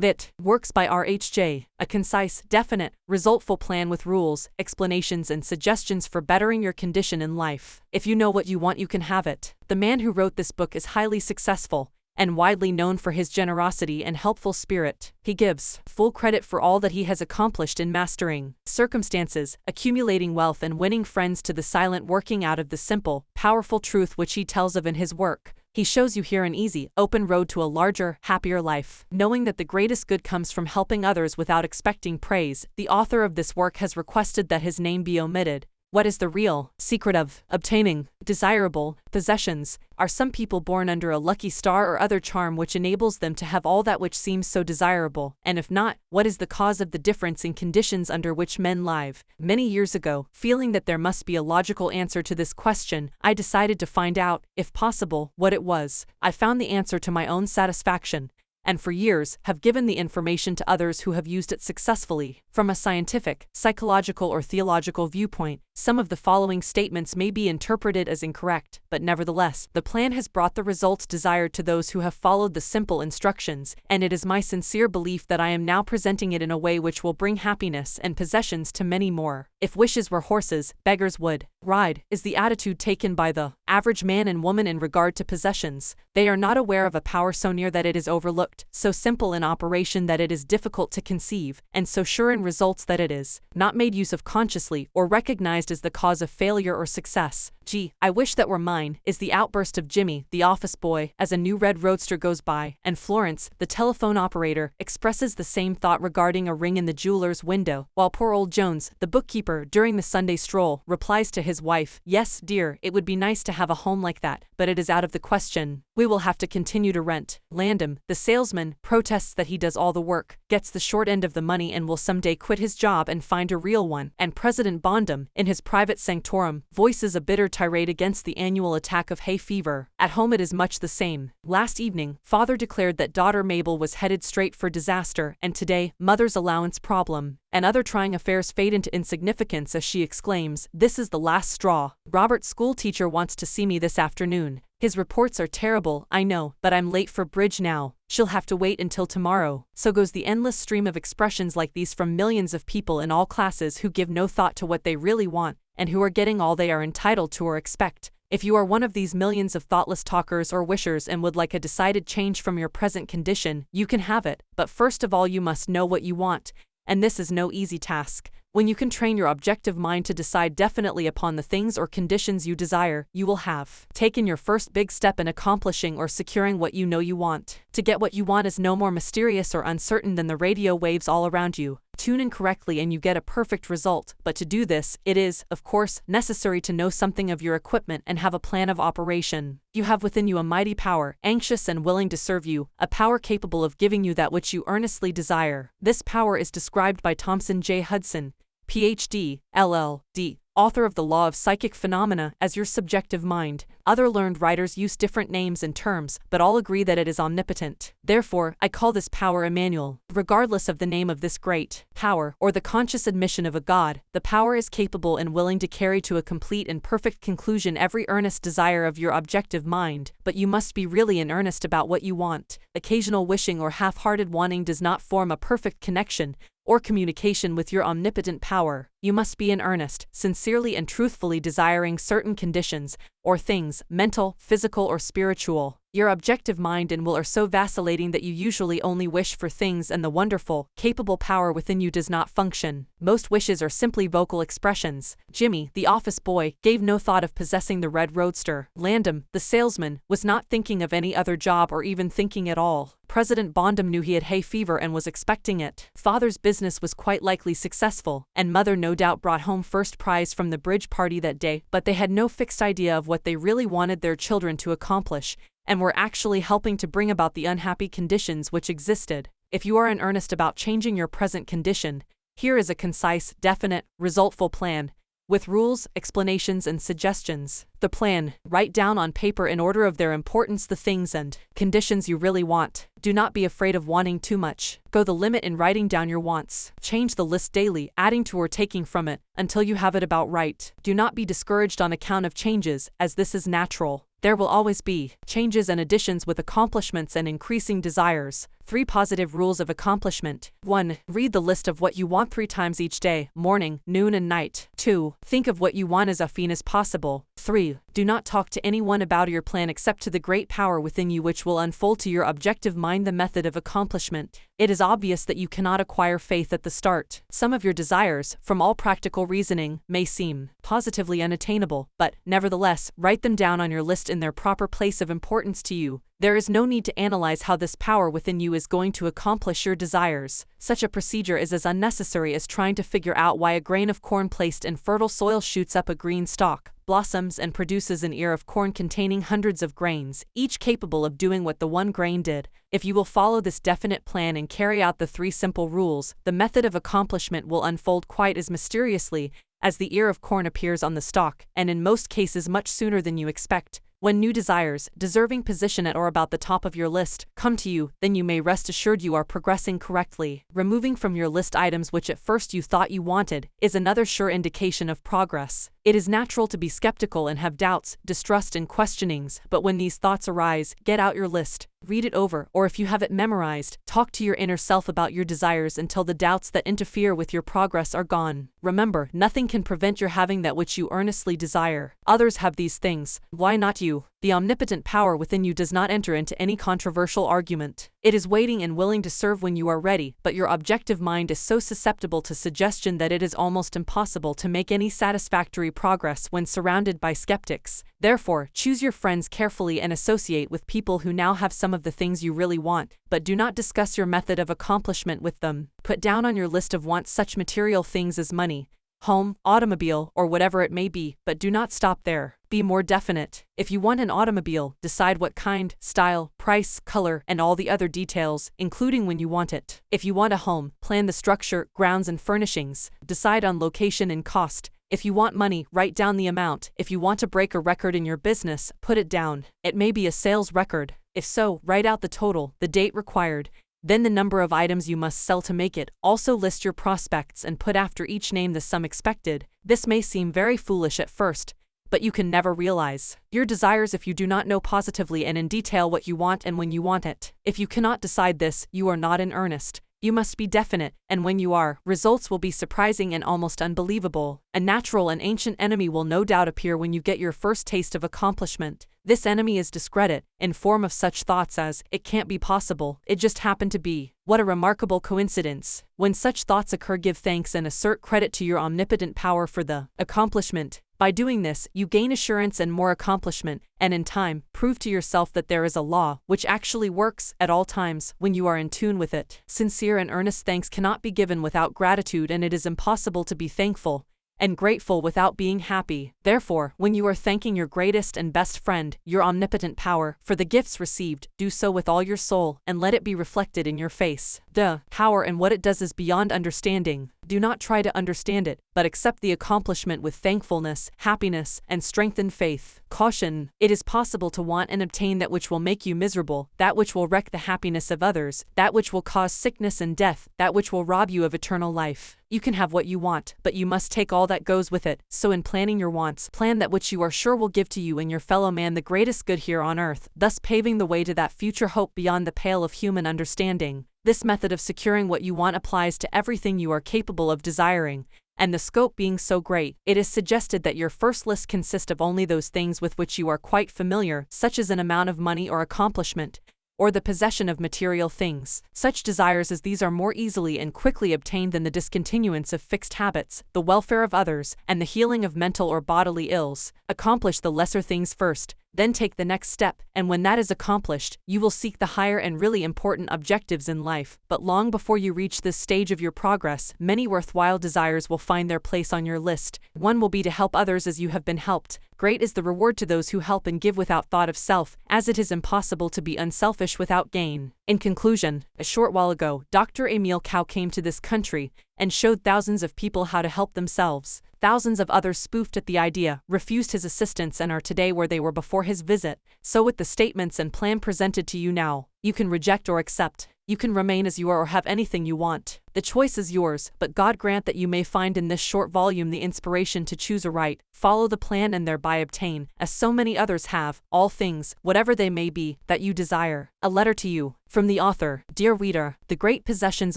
Lit. Works by RHJ. A concise, definite, resultful plan with rules, explanations, and suggestions for bettering your condition in life. If you know what you want, you can have it. The man who wrote this book is highly successful and widely known for his generosity and helpful spirit. He gives full credit for all that he has accomplished in mastering circumstances, accumulating wealth, and winning friends to the silent working out of the simple, powerful truth which he tells of in his work. He shows you here an easy, open road to a larger, happier life. Knowing that the greatest good comes from helping others without expecting praise, the author of this work has requested that his name be omitted. What is the real secret of obtaining desirable possessions? Are some people born under a lucky star or other charm which enables them to have all that which seems so desirable? And if not, what is the cause of the difference in conditions under which men live? Many years ago, feeling that there must be a logical answer to this question, I decided to find out, if possible, what it was. I found the answer to my own satisfaction and for years have given the information to others who have used it successfully. From a scientific, psychological, or theological viewpoint, some of the following statements may be interpreted as incorrect, but nevertheless, the plan has brought the results desired to those who have followed the simple instructions, and it is my sincere belief that I am now presenting it in a way which will bring happiness and possessions to many more. If wishes were horses, beggars would ride, is the attitude taken by the average man and woman in regard to possessions. They are not aware of a power so near that it is overlooked, so simple in operation that it is difficult to conceive, and so sure in results that it is not made use of consciously or recognized as the cause of failure or success. Gee, I wish that were mine, is the outburst of Jimmy, the office boy, as a new red roadster goes by, and Florence, the telephone operator, expresses the same thought regarding a ring in the jeweler's window, while poor old Jones, the bookkeeper, during the Sunday stroll, replies to his wife, Yes, dear, it would be nice to have a home like that, but it is out of the question. We will have to continue to rent. Landham, the salesman, protests that he does all the work, gets the short end of the money, and will someday quit his job and find a real one. And President Bondum, in his private sanctorum, voices a bitter tirade against the annual attack of hay fever. At home, it is much the same. Last evening, father declared that daughter Mabel was headed straight for disaster, and today, mother's allowance problem and other trying affairs fade into insignificance as she exclaims, This is the last straw. Robert's schoolteacher wants to see me this afternoon. His reports are terrible, I know, but I'm late for bridge now. She'll have to wait until tomorrow. So goes the endless stream of expressions like these from millions of people in all classes who give no thought to what they really want, and who are getting all they are entitled to or expect. If you are one of these millions of thoughtless talkers or wishers and would like a decided change from your present condition, you can have it, but first of all, you must know what you want, and this is no easy task. When you can train your objective mind to decide definitely upon the things or conditions you desire, you will have taken your first big step in accomplishing or securing what you know you want. To get what you want is no more mysterious or uncertain than the radio waves all around you. Tune in correctly and you get a perfect result, but to do this, it is, of course, necessary to know something of your equipment and have a plan of operation. You have within you a mighty power, anxious and willing to serve you, a power capable of giving you that which you earnestly desire. This power is described by Thomson J. Hudson, PhD, LL.D., author of The Law of Psychic Phenomena, as your subjective mind. Other learned writers use different names and terms, but all agree that it is omnipotent. Therefore, I call this power Emmanuel. Regardless of the name of this great power, or the conscious admission of a God, the power is capable and willing to carry to a complete and perfect conclusion every earnest desire of your objective mind, but you must be really in earnest about what you want. Occasional wishing or half-hearted wanting does not form a perfect connection, or communication with your omnipotent power, you must be in earnest, sincerely and truthfully desiring certain conditions, or things, mental, physical, or spiritual. Your objective mind and will are so vacillating that you usually only wish for things and the wonderful, capable power within you does not function. Most wishes are simply vocal expressions. Jimmy, the office boy, gave no thought of possessing the red roadster. Landham, the salesman, was not thinking of any other job or even thinking at all. President Bondum knew he had hay fever and was expecting it. Father's business was quite likely successful, and mother no doubt brought home first prize from the bridge party that day, but they had no fixed idea of what they really wanted their children to accomplish, and were actually helping to bring about the unhappy conditions which existed. If you are in earnest about changing your present condition, here is a concise, definite, resultful plan, with rules, explanations, and suggestions. The plan, write down on paper in order of their importance the things and conditions you really want. Do not be afraid of wanting too much. Go the limit in writing down your wants. Change the list daily, adding to or taking from it, until you have it about right. Do not be discouraged on account of changes, as this is natural. There will always be changes and additions with accomplishments and increasing desires. 3 Positive Rules of Accomplishment 1. Read the list of what you want three times each day morning, noon, and night. 2. Think of what you want as often as possible. 3. Do not talk to anyone about your plan except to the great power within you, which will unfold to your objective mind the method of accomplishment. It is obvious that you cannot acquire faith at the start. Some of your desires, from all practical reasoning, may seem positively unattainable, but, nevertheless, write them down on your list in their proper place of importance to you. There is no need to analyze how this power within you is going to accomplish your desires. Such a procedure is as unnecessary as trying to figure out why a grain of corn placed in fertile soil shoots up a green stalk, blossoms, and produces an ear of corn containing hundreds of grains, each capable of doing what the one grain did. If you will follow this definite plan and carry out the three simple rules, the method of accomplishment will unfold quite as mysteriously as the ear of corn appears on the stalk, and in most cases much sooner than you expect. When new desires, deserving position at or about the top of your list, come to you, then you may rest assured you are progressing correctly. Removing from your list items which at first you thought you wanted is another sure indication of progress. It is natural to be skeptical and have doubts, distrust, and questionings, but when these thoughts arise, get out your list, read it over, or if you have it memorized, talk to your inner self about your desires until the doubts that interfere with your progress are gone. Remember, nothing can prevent your having that which you earnestly desire. Others have these things, why not you? The omnipotent power within you does not enter into any controversial argument. It is waiting and willing to serve when you are ready, but your objective mind is so susceptible to suggestion that it is almost impossible to make any satisfactory progress when surrounded by skeptics. Therefore, choose your friends carefully and associate with people who now have some of the things you really want, but do not discuss your method of accomplishment with them. Put down on your list of wants such material things as money, home, automobile, or whatever it may be, but do not stop there. Be more definite. If you want an automobile, decide what kind, style, price, color, and all the other details, including when you want it. If you want a home, plan the structure, grounds, and furnishings. Decide on location and cost. If you want money, write down the amount. If you want to break a record in your business, put it down. It may be a sales record. If so, write out the total, the date required, then the number of items you must sell to make it. Also list your prospects and put after each name the sum expected. This may seem very foolish at first, but you can never realize your desires if you do not know positively and in detail what you want and when you want it. If you cannot decide this, you are not in earnest. You must be definite, and when you are, results will be surprising and almost unbelievable. A natural and ancient enemy will no doubt appear when you get your first taste of accomplishment. This enemy is discredit, in form of such thoughts as, it can't be possible, it just happened to be. What a remarkable coincidence. When such thoughts occur, give thanks and assert credit to your omnipotent power for the accomplishment. By doing this, you gain assurance and more accomplishment, and in time, prove to yourself that there is a law, which actually works, at all times, when you are in tune with it. Sincere and earnest thanks cannot be given without gratitude, and it is impossible to be thankful, and grateful without being happy. Therefore, when you are thanking your greatest and best friend, your omnipotent power, for the gifts received, do so with all your soul, and let it be reflected in your face. The power and what it does is beyond understanding. Do not try to understand it, but accept the accomplishment with thankfulness, happiness, and strengthened faith. Caution It is possible to want and obtain that which will make you miserable, that which will wreck the happiness of others, that which will cause sickness and death, that which will rob you of eternal life. You can have what you want, but you must take all that goes with it. So, in planning your wants, plan that which you are sure will give to you and your fellow man the greatest good here on earth, thus paving the way to that future hope beyond the pale of human understanding. This method of securing what you want applies to everything you are capable of desiring, and the scope being so great, it is suggested that your first list consist of only those things with which you are quite familiar, such as an amount of money or accomplishment, or the possession of material things. Such desires as these are more easily and quickly obtained than the discontinuance of fixed habits, the welfare of others, and the healing of mental or bodily ills. Accomplish the lesser things first, then take the next step, and when that is accomplished, you will seek the higher and really important objectives in life. But long before you reach this stage of your progress, many worthwhile desires will find their place on your list. One will be to help others as you have been helped. Great is the reward to those who help and give without thought of self, as it is impossible to be unselfish without gain. In conclusion, a short while ago, Dr. Emile Coué came to this country and showed thousands of people how to help themselves. Thousands of others spoofed at the idea, refused his assistance, and are today where they were before his visit. So, with the statements and plan presented to you now, you can reject or accept. You can remain as you are or have anything you want. The choice is yours, but God grant that you may find in this short volume the inspiration to choose aright, follow the plan, and thereby obtain, as so many others have, all things, whatever they may be, that you desire. A letter to you. From the author Dear reader, the great possessions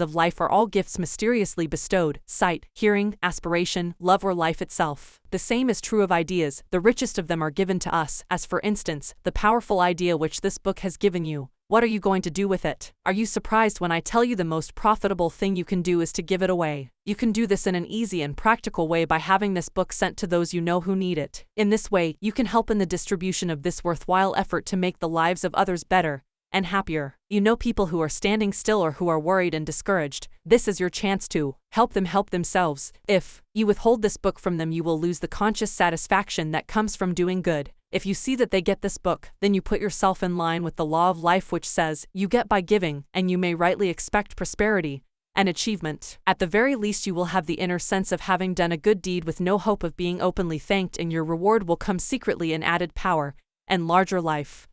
of life are all gifts mysteriously bestowed sight, hearing, aspiration, love, or life itself. The same is true of ideas, the richest of them are given to us, as for instance, the powerful idea which this book has given you. What are you going to do with it? Are you surprised when I tell you the most profitable thing you can do is to give it away? You can do this in an easy and practical way by having this book sent to those you know who need it. In this way, you can help in the distribution of this worthwhile effort to make the lives of others better and happier. You know people who are standing still or who are worried and discouraged. This is your chance to help them help themselves. If you withhold this book from them, you will lose the conscious satisfaction that comes from doing good. If you see that they get this book, then you put yourself in line with the law of life, which says, you get by giving, and you may rightly expect prosperity and achievement. At the very least, you will have the inner sense of having done a good deed with no hope of being openly thanked, and your reward will come secretly in added power and larger life.